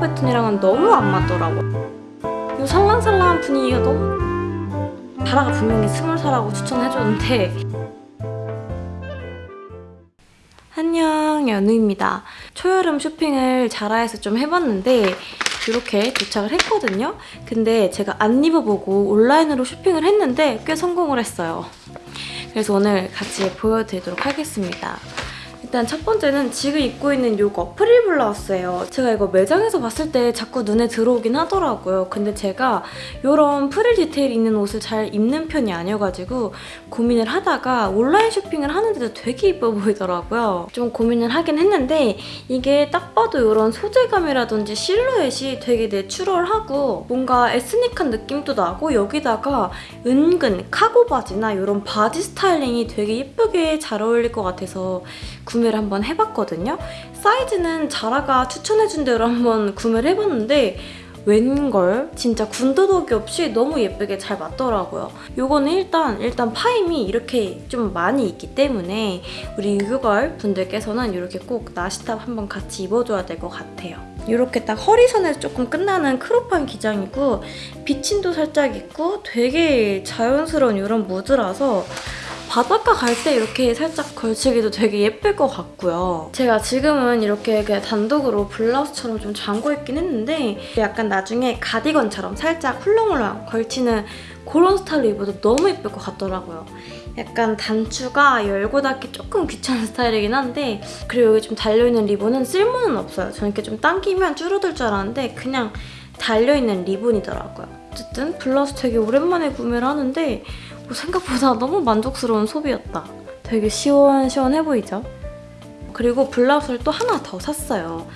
패턴이랑은 너무 안 맞더라고요. 이 살랑살랑한 분위기가 너무 자라가 분명히 스물 살하고 추천해줬는데 안녕 연우입니다. 초여름 쇼핑을 자라에서 좀 해봤는데 이렇게 도착을 했거든요. 근데 제가 안 입어보고 온라인으로 쇼핑을 했는데 꽤 성공을 했어요. 그래서 오늘 같이 보여드리도록 하겠습니다. 일단 첫 번째는 지금 입고 있는 이거 프릴 블라우스예요. 제가 이거 매장에서 봤을 때 자꾸 눈에 들어오긴 하더라고요. 근데 제가 이런 프릴 디테일 있는 옷을 잘 입는 편이 아니어가지고 고민을 하다가 온라인 쇼핑을 하는데도 되게 이뻐 보이더라고요. 좀 고민을 하긴 했는데 이게 딱 봐도 이런 소재감이라든지 실루엣이 되게 내추럴하고 뭔가 에스닉한 느낌도 나고 여기다가 은근 카고 바지나 이런 바지 스타일링이 되게 예쁘게 잘 어울릴 것 같아서 구매를 한번 해봤거든요. 사이즈는 자라가 추천해준 대로 한번 구매를 해봤는데 웬걸 진짜 군더더기 없이 너무 예쁘게 잘 맞더라고요. 요거는 일단 일단 파임이 이렇게 좀 많이 있기 때문에 우리 유교걸 분들께서는 이렇게 꼭 나시탑 한번 같이 입어줘야 될 것 같아요. 이렇게 딱 허리선에서 조금 끝나는 크롭한 기장이고 비침도 살짝 있고 되게 자연스러운 이런 무드라서 바닷가 갈 때 이렇게 살짝 걸치기도 되게 예쁠 것 같고요. 제가 지금은 이렇게 그냥 단독으로 블라우스처럼 좀 잠궈 입긴 했는데 약간 나중에 가디건처럼 살짝 훌렁훌렁 걸치는 그런 스타일로 입어도 너무 예쁠 것 같더라고요. 약간 단추가 열고 닫기 조금 귀찮은 스타일이긴 한데 그리고 여기 좀 달려있는 리본은 쓸모는 없어요. 저는 이렇게 좀 당기면 줄어들 줄 알았는데 그냥 달려있는 리본이더라고요. 어쨌든 블라우스 되게 오랜만에 구매를 하는데 생각보다 너무 만족스러운 소비였다. 되게 시원시원해 보이죠? 그리고 블라우스를 또 하나 더 샀어요.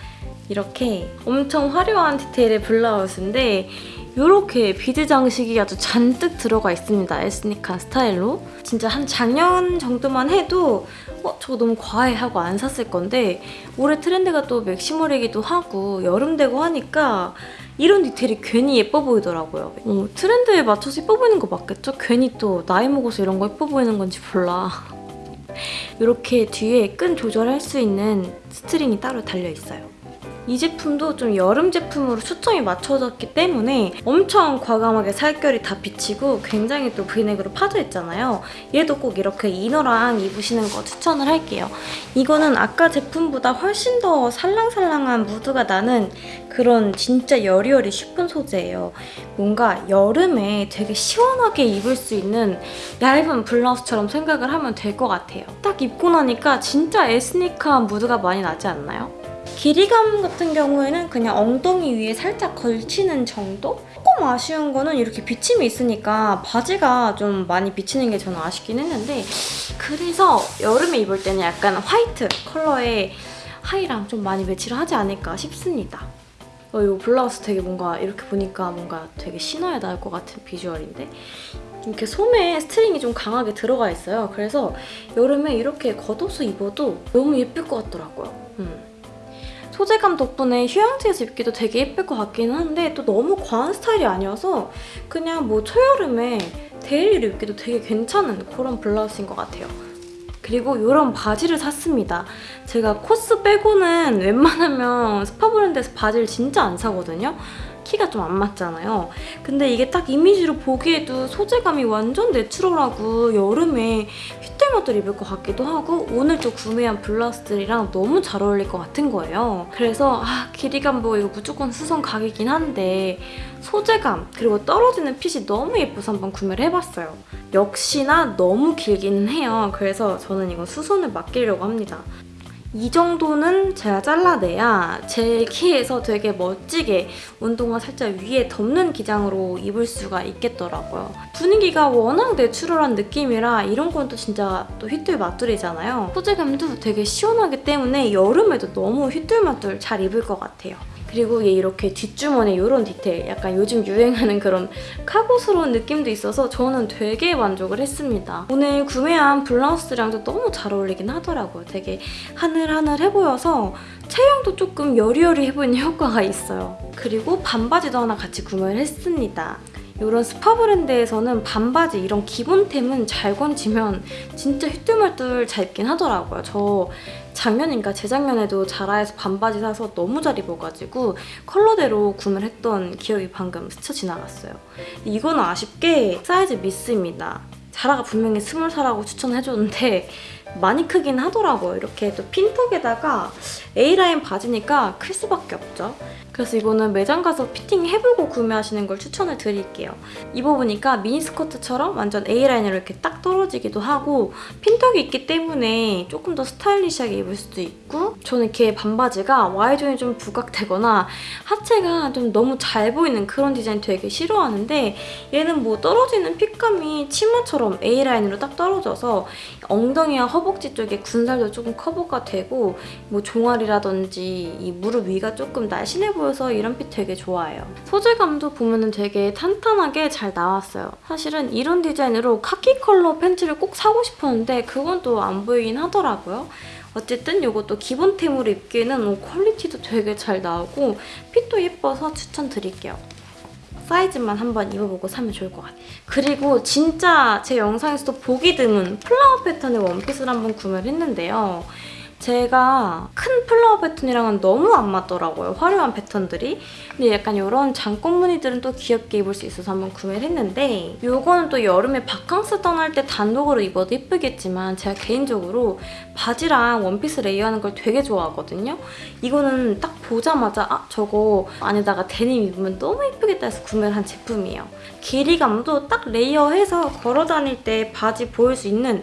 이렇게 엄청 화려한 디테일의 블라우스인데 이렇게 bead 장식이 아주 잔뜩 들어가 있습니다. 에스닉한 스타일로. 진짜 한 작년 정도만 해도 어, 저거 너무 과해 하고 안 샀을 건데 올해 트렌드가 또 maximal이기도 하고 여름 되고 하니까 이런 디테일이 괜히 예뻐 보이더라고요. 어, 트렌드에 맞춰서 예뻐 보이는 거 맞겠죠? 괜히 또 나이 먹어서 이런 거 예뻐 보이는 건지 몰라. 이렇게 뒤에 끈 조절할 수 있는 string이 따로 달려있어요. 이 제품도 좀 여름 제품으로 초점이 맞춰졌기 때문에 엄청 과감하게 살결이 다 비치고 굉장히 또 브이넥으로 파져있잖아요. 얘도 꼭 이렇게 inner랑 입으시는 거 추천을 할게요. 이거는 아까 제품보다 훨씬 더 살랑살랑한 무드가 나는 그런 진짜 여리여리 쉬폰 소재예요. 뭔가 여름에 되게 시원하게 입을 수 있는 얇은 블라우스처럼 생각을 하면 될 것 같아요. 딱 입고 나니까 진짜 에스니크한 무드가 많이 나지 않나요? 길이감 같은 경우에는 그냥 엉덩이 위에 살짝 걸치는 정도? 조금 아쉬운 거는 이렇게 비침이 있으니까 바지가 좀 많이 비치는 게 저는 아쉽긴 했는데 그래서 여름에 입을 때는 약간 화이트 컬러의 하이랑 좀 많이 매치를 하지 않을까 싶습니다. 어, 이 블라우스 되게 뭔가 이렇게 보니까 뭔가 되게 신어야 나을 것 같은 비주얼인데 이렇게 소매에 string이 좀 강하게 들어가 있어요. 그래서 여름에 이렇게 겉옷을 입어도 너무 예쁠 것 같더라고요. 음. 소재감 덕분에 휴양지에서 입기도 되게 예쁠 것 같기는 한데 또 너무 과한 스타일이 아니어서 그냥 뭐 초여름에 daily로 입기도 되게 괜찮은 그런 블라우스인 것 같아요. 그리고 이런 바지를 샀습니다. 제가 코스 빼고는 웬만하면 스파 브랜드에서 바지를 진짜 안 사거든요. 키가 좀 안 맞잖아요. 근데 이게 딱 이미지로 보기에도 소재감이 완전 내추럴하고 여름에 휘뚤마뚤 입을 것 같기도 하고 오늘 또 구매한 블라우스들이랑 너무 잘 어울릴 것 같은 거예요. 그래서 아 길이감 뭐 이거 무조건 수선 각이긴 한데 소재감 그리고 떨어지는 핏이 너무 예뻐서 한번 구매를 해봤어요. 역시나 너무 길기는 해요. 그래서 저는 이거 수선을 맡기려고 합니다. 이 정도는 제가 잘라내야 제 키에서 되게 멋지게 운동화 살짝 위에 덮는 기장으로 입을 수가 있겠더라고요. 분위기가 워낙 내추럴한 느낌이라 이런 건 또 진짜 또 휘뚤마뚤이잖아요. 소재감도 되게 시원하기 때문에 여름에도 너무 휘뚤마뚤 잘 입을 것 같아요. 그리고 얘 이렇게 뒷주머니에 이런 디테일 약간 요즘 유행하는 그런 카고스러운 느낌도 있어서 저는 되게 만족을 했습니다. 오늘 구매한 블라우스랑도 너무 잘 어울리긴 하더라고요. 되게 하늘 하늘해 보여서 체형도 조금 여리여리해 보이는 효과가 있어요. 그리고 반바지도 하나 같이 구매를 했습니다. 이런 스파 브랜드에서는 반바지 이런 기본템은 잘 건지면 진짜 휘뚤마뚤 잘 입긴 하더라고요. 저 작년인가 재작년에도 자라에서 반바지 사서 너무 잘 입어가지고 컬러대로 구매를 했던 기억이 방금 스쳐 지나갔어요. 이거는 아쉽게 사이즈 미스입니다. 자라가 분명히 스몰 사라고 추천해줬는데 많이 크긴 하더라고요. 이렇게 또 핀턱에다가 A라인 바지니까 클 수밖에 없죠. 그래서 이거는 매장 가서 피팅 해보고 구매하시는 걸 추천을 드릴게요. 입어보니까 미니스커트처럼 완전 A라인으로 이렇게 딱 떨어지기도 하고 핀턱이 있기 때문에 조금 더 스타일리시하게 입을 수도 있고 저는 이렇게 반바지가 Y존이 좀 부각되거나 하체가 좀 너무 잘 보이는 그런 디자인 되게 싫어하는데 얘는 뭐 떨어지는 fit감이 치마처럼 A라인으로 딱 떨어져서 엉덩이와 허벅지 쪽에 군살도 조금 커버가 되고 뭐 종아리라든지 이 무릎 위가 조금 날씬해 보여서 이런 fit 되게 좋아해요. 소재감도 보면은 되게 탄탄하게 잘 나왔어요. 사실은 이런 디자인으로 카키 컬러 팬츠를 꼭 사고 싶었는데 그건 또 안 보이긴 하더라고요. 어쨌든 이것도 기본템으로 입기에는 어, quality도 되게 잘 나오고 fit도 예뻐서 추천드릴게요. 사이즈만 한번 입어보고 사면 좋을 것 같아요. 그리고 진짜 제 영상에서도 보기 드문 flower 패턴의 원피스를 한번 구매를 했는데요. 제가 큰 flower 패턴이랑은 너무 안 맞더라고요. 화려한 패턴들이. 근데 약간 이런 잔꽃 무늬들은 또 귀엽게 입을 수 있어서 한번 구매를 했는데 이거는 또 여름에 바캉스 떠날 때 단독으로 입어도 예쁘겠지만 제가 개인적으로 바지랑 원피스 layer하는 걸 되게 좋아하거든요. 이거는 딱 보자마자 아 저거 안에다가 데님 입으면 너무 예쁘겠다 해서 구매를 한 제품이에요. 길이감도 딱 layer해서 걸어 다닐 때 바지 보일 수 있는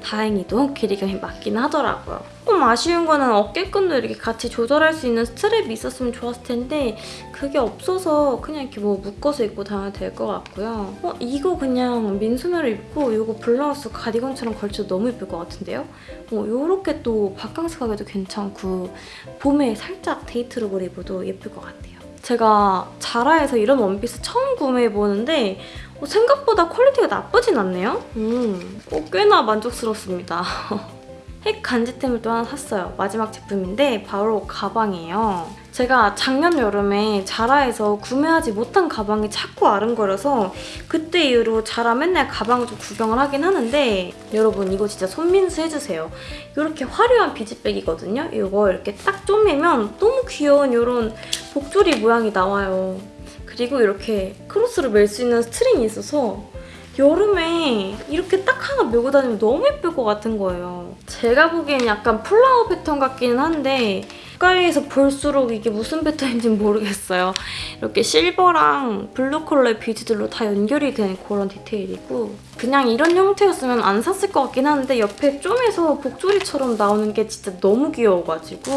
다행히도 길이감이 맞긴 하더라고요. 조금 아쉬운 거는 어깨끈도 이렇게 같이 조절할 수 있는 strap이 있었으면 좋았을 텐데 그게 없어서 그냥 이렇게 뭐 묶어서 입고 다녀도 될 것 같고요. 어, 이거 그냥 민소매로 입고 이거 블라우스 가디건처럼 걸쳐도 너무 예쁠 것 같은데요? 어, 이렇게 또 바캉스 가기도 괜찮고 봄에 살짝 데이트 look으로 입어도 예쁠 것 같아요. 제가 자라에서 이런 원피스 처음 구매해보는데 어, 생각보다 quality가 나쁘진 않네요. 음, 어, 꽤나 만족스럽습니다. 핵 간지템을 또 하나 샀어요. 마지막 제품인데 바로 가방이에요. 제가 작년 여름에 자라에서 구매하지 못한 가방이 자꾸 아른거려서 그때 이후로 자라 맨날 가방을 좀 구경을 하긴 하는데 여러분 이거 진짜 손민수 해주세요. 이렇게 화려한 비즈 bag이거든요. 이거 이렇게 딱 쪼매면 너무 귀여운 이런 복조리 모양이 나와요. 그리고 이렇게 크로스로 멜 수 있는 string이 있어서 여름에 이렇게 딱 하나 메고 다니면 너무 예쁠 것 같은 거예요. 제가 보기엔 약간 flower 패턴 같기는 한데 가까이에서 볼수록 이게 무슨 패턴인지 모르겠어요. 이렇게 silver랑 blue 컬러의 비즈들로 다 연결이 된 그런 디테일이고 그냥 이런 형태였으면 안 샀을 것 같긴 한데 옆에 쪼매서 복조리처럼 나오는 게 진짜 너무 귀여워가지고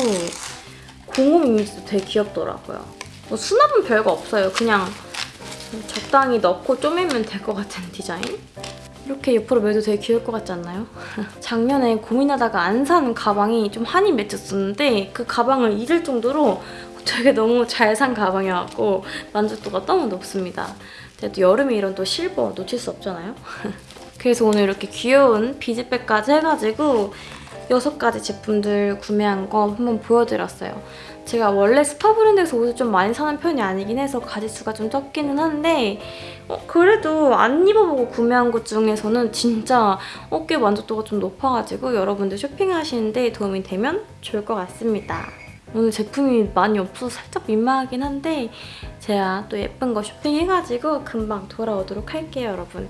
공홈 이미지도 되게 귀엽더라고요. 뭐 수납은 별거 없어요. 그냥 적당히 넣고 쪼매면 될 것 같은 디자인? 이렇게 옆으로 매도 되게 귀여울 것 같지 않나요? 작년에 고민하다가 안 산 가방이 좀 한이 맺혔었는데 그 가방을 잊을 정도로 되게 너무 잘 산 가방이어서 만족도가 너무 높습니다. 또 여름에 이런 또 실버 놓칠 수 없잖아요? 그래서 오늘 이렇게 귀여운 비즈백까지 해가지고 6가지 제품들 구매한 거 한번 보여드렸어요. 제가 원래 스파 브랜드에서 옷을 좀 많이 사는 편이 아니긴 해서 가짓수가 좀 적기는 한데 어, 그래도 안 입어보고 구매한 것 중에서는 진짜 어깨 만족도가 좀 높아가지고 여러분들 쇼핑하시는데 도움이 되면 좋을 것 같습니다. 오늘 제품이 많이 없어서 살짝 민망하긴 한데 제가 또 예쁜 거 쇼핑해가지고 금방 돌아오도록 할게요, 여러분.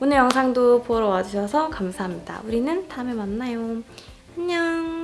오늘 영상도 보러 와주셔서 감사합니다. 우리는 다음에 만나요. 안녕.